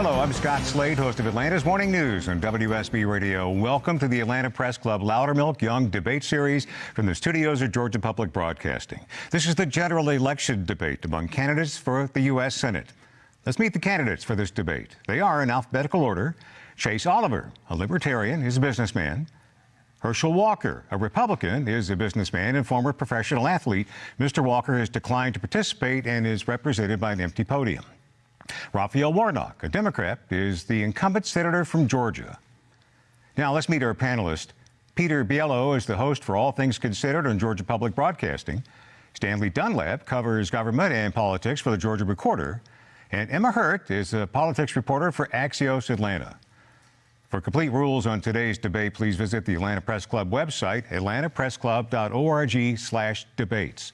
Hello, I'm Scott Slade, host of Atlanta's Morning News on WSB Radio. Welcome to the Atlanta Press Club Loudermilk Young Debate Series from the studios of Georgia Public Broadcasting. This is the general election debate among candidates for the U.S. Senate. Let's meet the candidates for this debate. They are in alphabetical order Chase Oliver, a libertarian, is a businessman. Herschel Walker, a Republican, is a businessman and former professional athlete. Mr. Walker has declined to participate and is represented by an empty podium. Raphael Warnock, a Democrat, is the incumbent senator from Georgia. Now let's meet our panelist. Peter Biello is the host for All Things Considered on Georgia Public Broadcasting. Stanley Dunlap covers government and politics for the Georgia Recorder. And Emma Hurt is a politics reporter for Axios Atlanta. For complete rules on today's debate, please visit the Atlanta Press Club website, atlantapressclub.org slash debates.